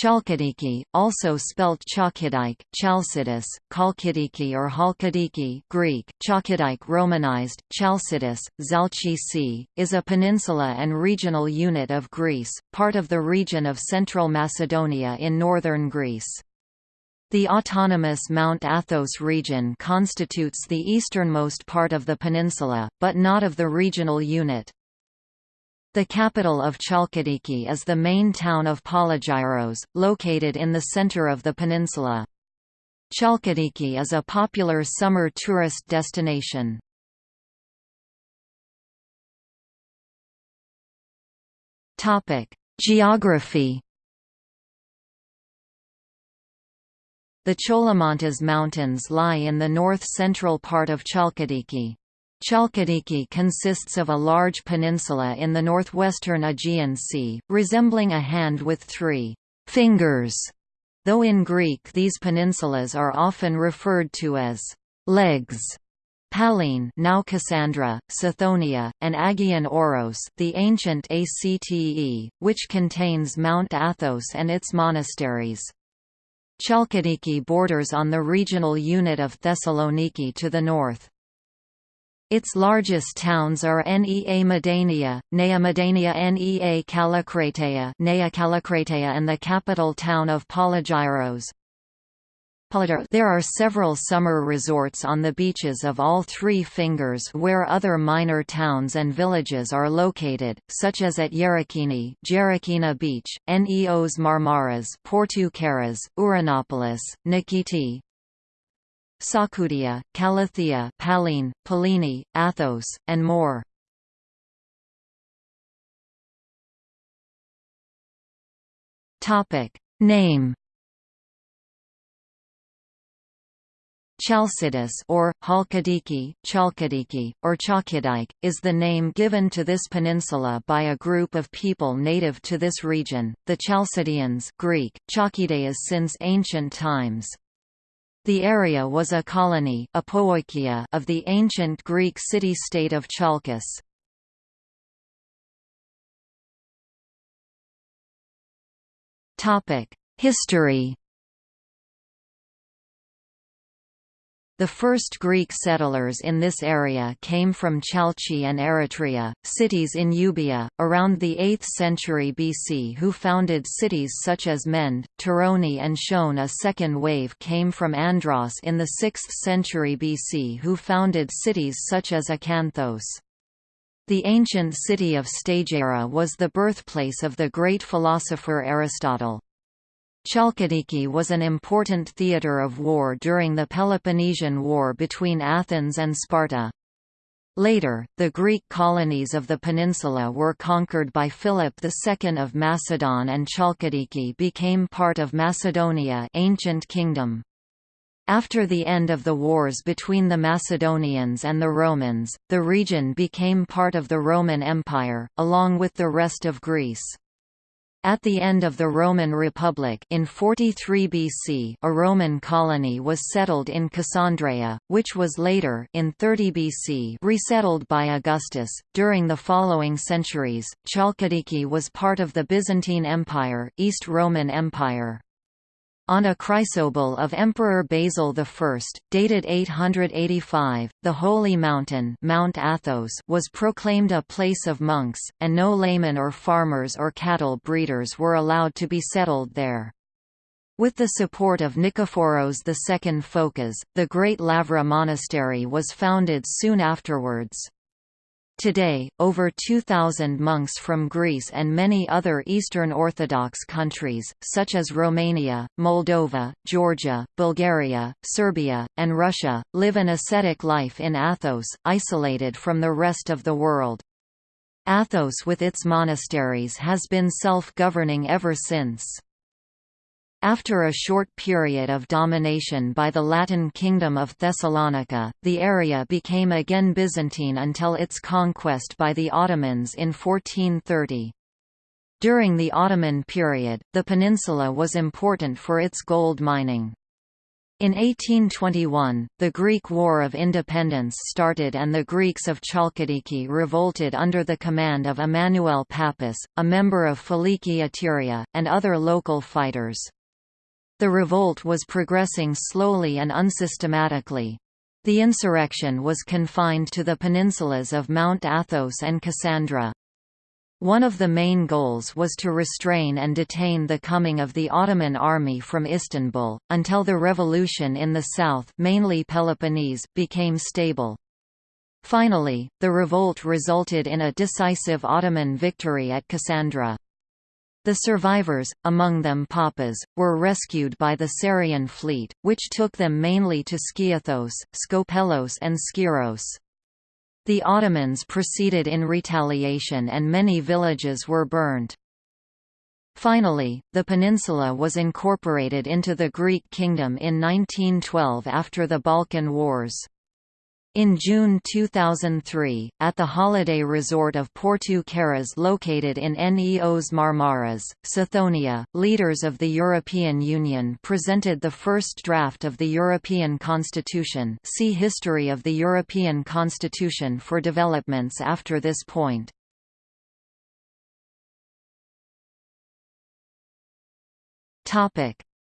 Chalkidiki, also spelt Chalkidike, Chalcidus, Kalkidiki or Halkidiki Greek, Chalkidike Romanized, Chalcidus, Zalchi is a peninsula and regional unit of Greece, part of the region of Central Macedonia in northern Greece. The autonomous Mount Athos region constitutes the easternmost part of the peninsula, but not of the regional unit. The capital of Chalkidiki is the main town of Polygyros, located in the center of the peninsula. Chalkidiki is a popular summer tourist destination. Geography The Cholomontes Mountains lie in the north-central part of Chalkidiki. Chalkidiki consists of a large peninsula in the northwestern Aegean Sea, resembling a hand with three fingers, though in Greek these peninsulas are often referred to as legs. Pallene now Cassandra, Sithonia, and Agion Oros the ancient Acte, which contains Mount Athos and its monasteries. Chalkidiki borders on the regional unit of Thessaloniki to the north. Its largest towns are Nea Moudania, Nea Moudania Nea Kallikrateia, Nea Kallikrateia and the capital town of Polygyros. There are several summer resorts on the beaches of all three fingers where other minor towns and villages are located, such as at Yerikini Jerekina Beach, Neos Marmaras Porto Carras, Uranopolis, Nikiti, Sakudia, Kallithea Pallene, Pallene, Athos, and more. Topic Name Chalcidus or Halkidiki, Chalkidiki, or Chalkidike, is the name given to this peninsula by a group of people native to this region, the Chalcidians Greek, Chalkideas since ancient times. The area was a colony of the ancient Greek city-state of Chalkis. History The first Greek settlers in this area came from Chalchi and Eretria, cities in Euboea, around the 8th century BC who founded cities such as Mende, Toroni and Shone. A second wave came from Andros in the 6th century BC who founded cities such as Acanthos. The ancient city of Stagira was the birthplace of the great philosopher Aristotle. Chalkidiki was an important theatre of war during the Peloponnesian War between Athens and Sparta. Later, the Greek colonies of the peninsula were conquered by Philip II of Macedon and Chalkidiki became part of Macedonia ancient kingdom. After the end of the wars between the Macedonians and the Romans, the region became part of the Roman Empire, along with the rest of Greece. At the end of the Roman Republic in 43 BC a Roman colony was settled in Cassandreia, which was later in 30 BC resettled by Augustus. During the following centuries, Chalkidiki was part of the Byzantine Empire, East Roman Empire. On a chrysobull of Emperor Basil I, dated 885, the Holy Mountain Mount Athos was proclaimed a place of monks, and no laymen or farmers or cattle breeders were allowed to be settled there. With the support of Nikephoros II Phokas, the great Lavra monastery was founded soon afterwards. Today, over 2,000 monks from Greece and many other Eastern Orthodox countries, such as Romania, Moldova, Georgia, Bulgaria, Serbia, and Russia, live an ascetic life in Athos, isolated from the rest of the world. Athos with its monasteries has been self-governing ever since. After a short period of domination by the Latin Kingdom of Thessalonica, the area became again Byzantine until its conquest by the Ottomans in 1430. During the Ottoman period, the peninsula was important for its gold mining. In 1821, the Greek War of Independence started and the Greeks of Chalkidiki revolted under the command of Emmanuel Pappas, a member of Filiki Eteria, and other local fighters. The revolt was progressing slowly and unsystematically. The insurrection was confined to the peninsulas of Mount Athos and Cassandra. One of the main goals was to restrain and detain the coming of the Ottoman army from Istanbul, until the revolution in the south mainly Peloponnese became stable. Finally, the revolt resulted in a decisive Ottoman victory at Cassandra. The survivors, among them Pappas, were rescued by the Psarian fleet, which took them mainly to Skiathos, Skopelos and Skyros. The Ottomans proceeded in retaliation and many villages were burned. Finally, the peninsula was incorporated into the Greek kingdom in 1912 after the Balkan Wars. In June 2003, at the holiday resort of Porto Carras located in Neos Marmaras, Sithonia, leaders of the European Union presented the first draft of the European Constitution. See History of the European Constitution for developments after this point.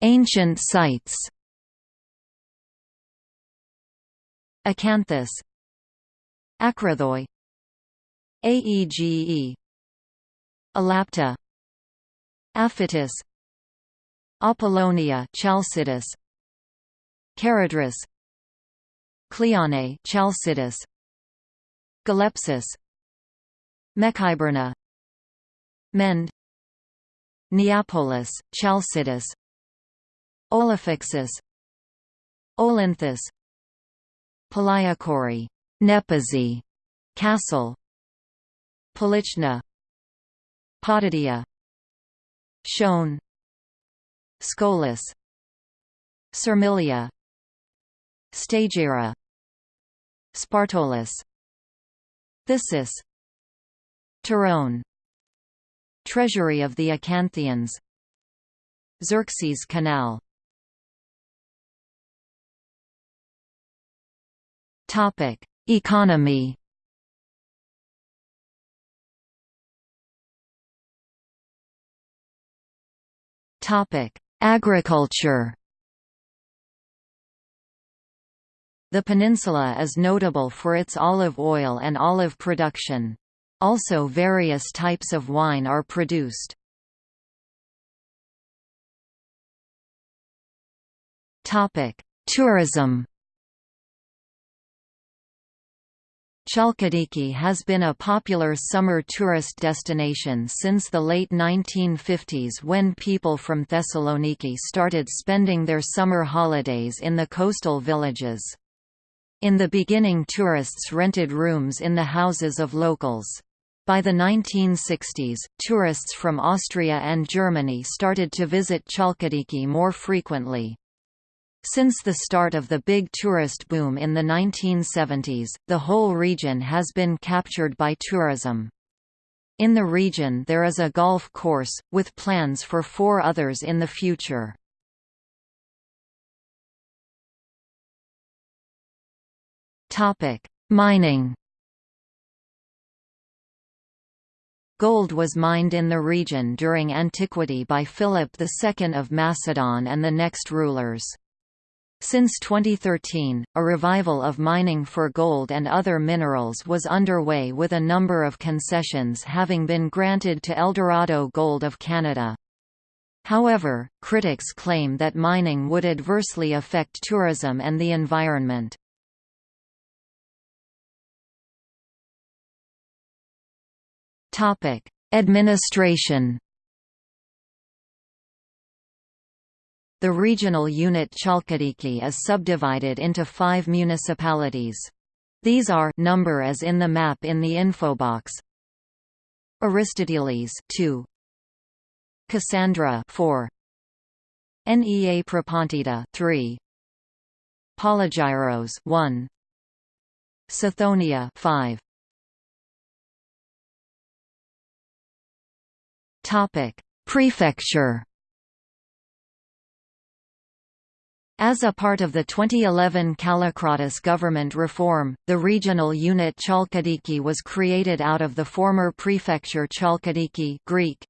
Ancient sites Acanthus. Akrathoi Aege Alapta Aphytis Apollonia chalcidus. Charadris Cleone Chalcidice Galepsis. Mekhyberna Mend. Neapolis chalcidus. Olophyxus Olynthus Paliakori Nepazi, Castle Polichna Potidaea Shone Scolis Sermilia Stagira Spartolis Thysis Tyrone Treasury of the Acanthians Xerxes Canal Topic: Economy. Topic: Agriculture. The peninsula is notable for its olive oil and olive production. Also various types of wine are produced. Tourism Chalkidiki has been a popular summer tourist destination since the late 1950s when people from Thessaloniki started spending their summer holidays in the coastal villages. In the beginning tourists rented rooms in the houses of locals. By the 1960s, tourists from Austria and Germany started to visit Chalkidiki more frequently. Since the start of the big tourist boom in the 1970s, the whole region has been captured by tourism. In the region there is a golf course, with plans for four others in the future. Mining Gold was mined in the region during antiquity by Philip II of Macedon and the next rulers. Since 2013, a revival of mining for gold and other minerals was underway with a number of concessions having been granted to Eldorado Gold of Canada. However, critics claim that mining would adversely affect tourism and the environment. Administration The regional unit Chalkidiki is subdivided into five municipalities. These are number as in the map in the infobox. Aristoteles 2 Cassandra 4 Nea Propontida 3 Polygyros 1 Sithonia 5 Topic Prefecture As a part of the 2011 Kallikratis government reform, the regional unit Chalkidiki was created out of the former prefecture Chalkidiki Greek.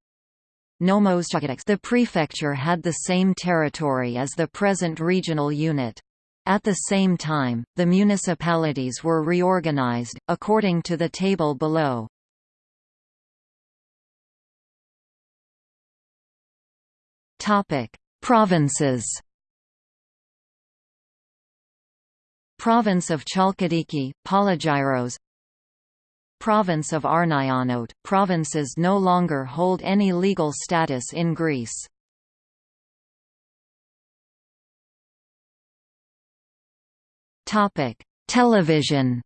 The prefecture had the same territory as the present regional unit. At the same time, the municipalities were reorganized, according to the table below. Provinces Province of Chalkidiki, Polygyros Province of Arnaionote, provinces no longer hold any legal status in Greece. Television.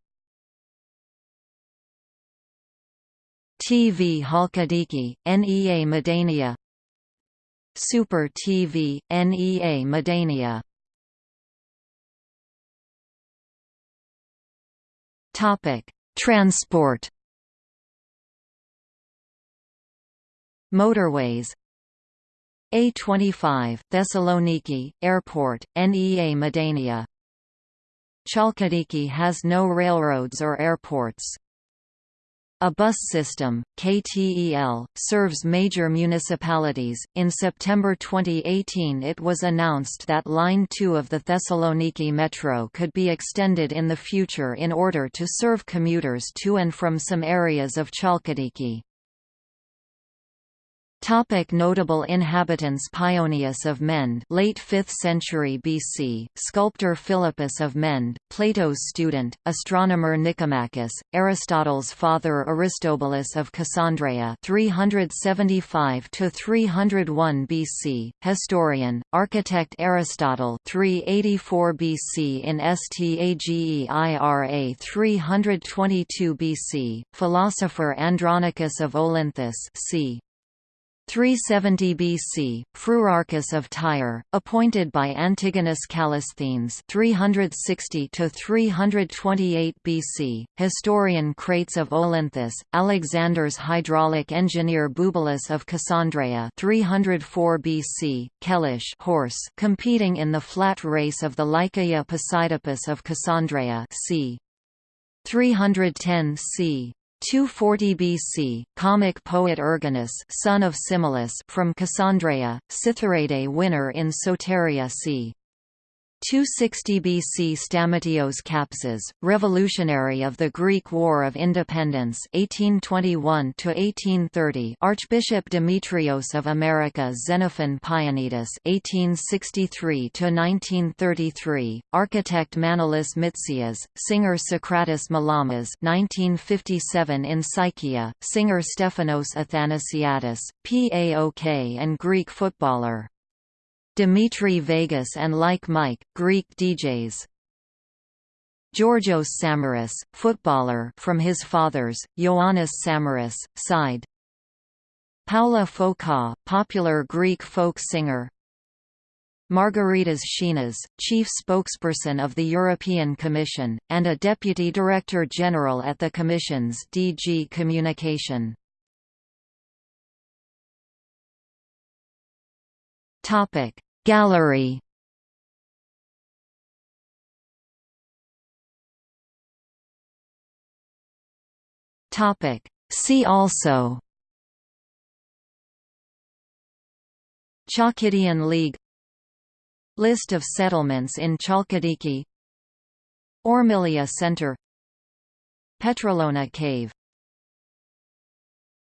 TV Halkidiki, NEA Moudania. Super TV, NEA Moudania Transport. Motorways. A25 Thessaloniki Airport NEA Moudania Chalkidiki has no railroads or airports a bus system, KTEL, serves major municipalities. In September 2018, it was announced that Line 2 of the Thessaloniki Metro could be extended in the future in order to serve commuters to and from some areas of Chalkidiki. Topic notable inhabitants Paeonius of Mende late 5th century BC, sculptor Philippus of Mende, Plato's student, astronomer Nicomachus, Aristotle's father Aristobulus of Cassandreia 375 to 301 BC, historian, architect Aristotle 384 BC in Stageira 322 BC, philosopher Andronicus of Olynthus c. 370 BC, Phrurarchus of Tyre, appointed by Antigonus Callisthenes 360 to 328 BC, historian Crates of Olynthus, Alexander's hydraulic engineer Bubulus of Cassandreia 304 BC, Kellish horse competing in the flat race of the Lycaea Posidippus of Cassandreia c. 310 c. 240 BC, comic poet Erginus son of Simulus from Cassandreia, Cytherade winner in Soteria c. 260 BC Stamatios Kapsas, revolutionary of the Greek War of Independence 1821 Archbishop Demetrios of America Xenophon Pianidis 1863 architect Manolis Mitsias, singer Socrates Malamas 1957 in Psychia, singer Stephanos Athanasiadis, PAOK and Greek footballer Dimitri Vegas and Like Mike, Greek DJs. Georgios Samaras, footballer from his father's, Ioannis Samaras, side. Paula Foka, popular Greek folk singer. Margaritis Schinas, chief spokesperson of the European Commission, and a deputy director general at the Commission's DG Communication. Topic: Gallery. See also. Chalkidian League. List of settlements in Chalkidiki. Ormilia Center. Petralona Cave